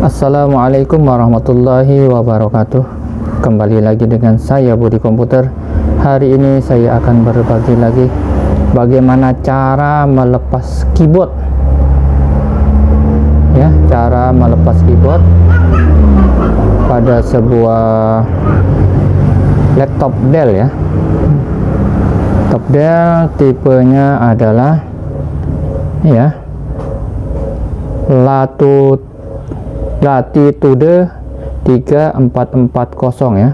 Assalamualaikum warahmatullahi wabarakatuh. Kembali lagi dengan saya Budi Komputer. Hari ini saya akan berbagi lagi Bagaimana cara melepas keyboard. Ya, cara melepas keyboard Pada sebuah laptop Dell ya. Laptop Dell tipenya adalah Ya Latitude latitude 3440 ya.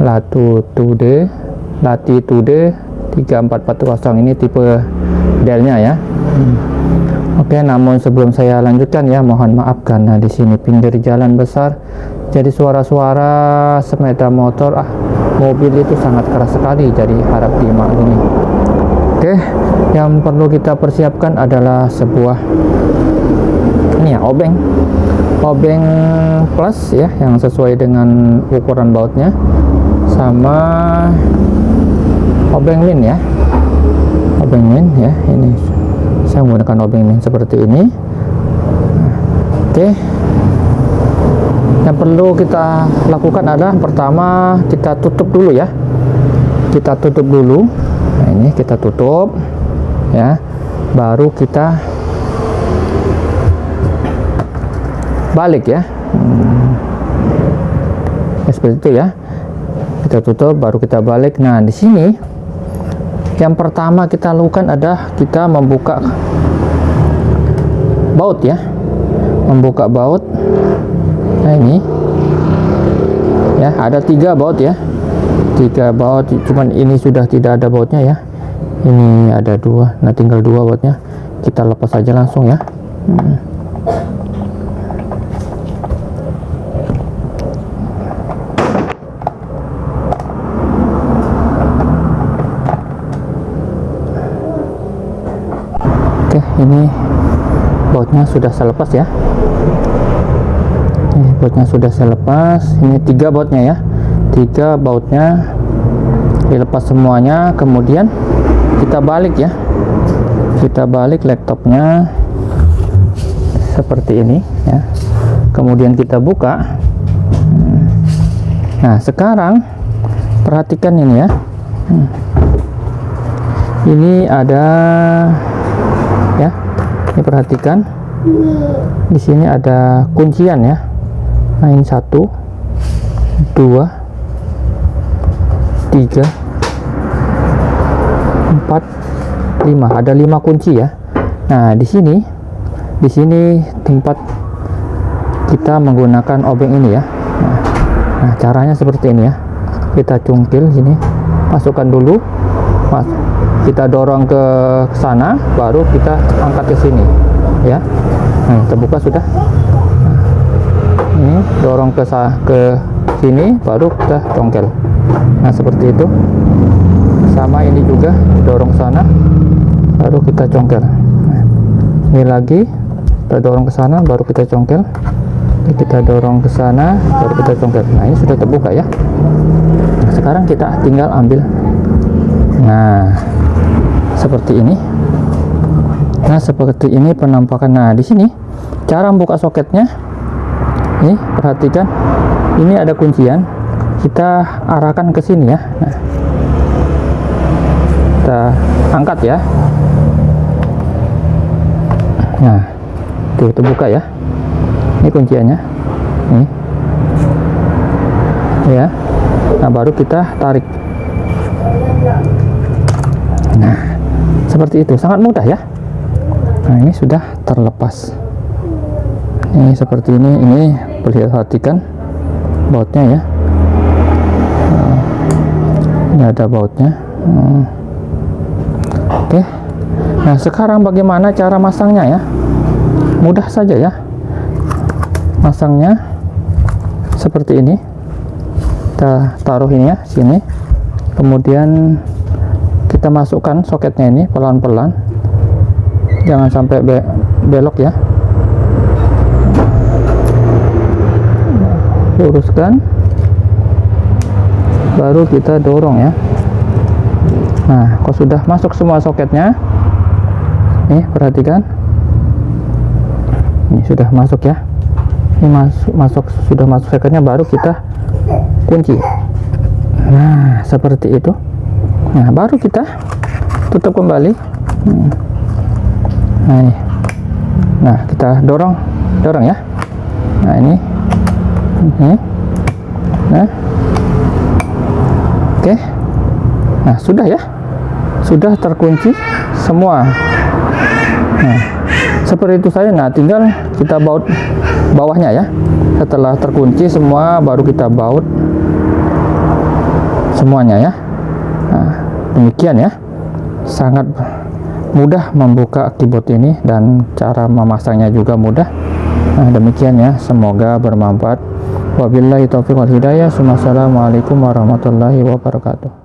Latitude latitude 3440 ini tipe Dell-nya ya. Oke namun sebelum saya lanjutkan ya mohon maaf karena di sini pinggir jalan besar. Jadi suara-suara sepeda motor ah mobil itu sangat keras sekali jadi harap dimaklumi. Oke yang perlu kita persiapkan adalah sebuah ini ya obeng. Obeng plus ya yang sesuai dengan ukuran bautnya sama obeng min ya. Obeng min ya ini. Saya menggunakan obeng min seperti ini. Oke. okay. Yang perlu kita lakukan adalah pertama kita tutup dulu ya. Kita tutup dulu. Nah ini kita tutup ya. Baru kita balik ya. Hmm. ya seperti itu ya. Kita tutup baru kita balik. Nah di sini yang pertama kita lakukan adalah kita membuka baut ya. Membuka baut nah ini. Ya ada tiga baut ya. Tiga baut cuman ini sudah tidak ada bautnya ya. Ini ada dua. Nah tinggal dua bautnya. Kita lepas saja langsung ya. Hmm. ini bautnya sudah selepas ya bautnya sudah selepas ini tiga bautnya ya. Tiga bautnya dilepas semuanya. Kemudian kita balik ya. Kita balik laptopnya seperti ini ya. Kemudian kita buka. Nah sekarang perhatikan ini ya. Ini ada ya. Ini perhatikan. Di sini ada kuncian ya ini satu dua tiga empat lima. Ada lima kunci ya. Nah di sini di sini tempat kita menggunakan obeng ini ya. Nah, nah caranya seperti ini ya. Kita cungkil sini masukkan dulu. Mas kita dorong ke sana baru kita angkat ke sini ya. Nah terbuka sudah ini dorong ke ke sini baru kita congkel nah seperti itu. Sama ini juga dorong sana baru kita congkel. Ini lagi kita dorong ke sana baru kita congkel. Ini kita dorong ke sana baru kita congkel. Nah ini sudah terbuka ya. Nah, sekarang kita tinggal ambil. Nah seperti ini. Nah seperti ini penampakan. Nah di sini cara membuka soketnya ini perhatikan. Ini ada kuncian. Kita arahkan ke sini ya. Nah, kita angkat ya. Nah tuh terbuka ya. Ini kunciannya. Ini ya. Nah baru kita tarik. Nah seperti itu. Sangat mudah ya. Nah ini sudah terlepas. Ini seperti ini ini perhatikan bautnya ya. Nah, ini ada bautnya. Hmm. oke. Nah sekarang bagaimana cara masangnya ya? Mudah saja ya. Masangnya seperti ini. Kita taruh ini ya sini. Kemudian kita masukkan soketnya ini pelan-pelan. Jangan sampai be belok ya luruskan. Baru kita dorong ya. Nah kalau sudah masuk semua soketnya? Nih perhatikan. Ini sudah masuk ya. Ini masuk masuk sudah masuk soketnya baru kita kunci. Nah seperti itu. Nah baru kita tutup kembali. Hmm. nah ini. Nah kita dorong dorong ya. Nah ini ini nah oke. Nah sudah ya? Sudah terkunci semua. Nah seperti itu saja. Nah tinggal kita baut bawahnya ya. Setelah terkunci semua baru kita baut semuanya ya. Nah, demikian ya. Sangat mudah membuka keyboard ini dan cara memasangnya juga mudah nah demikian ya. Semoga bermanfaat. Wabillahi taufiq wal hidayah. Assalamualaikum warahmatullahi wabarakatuh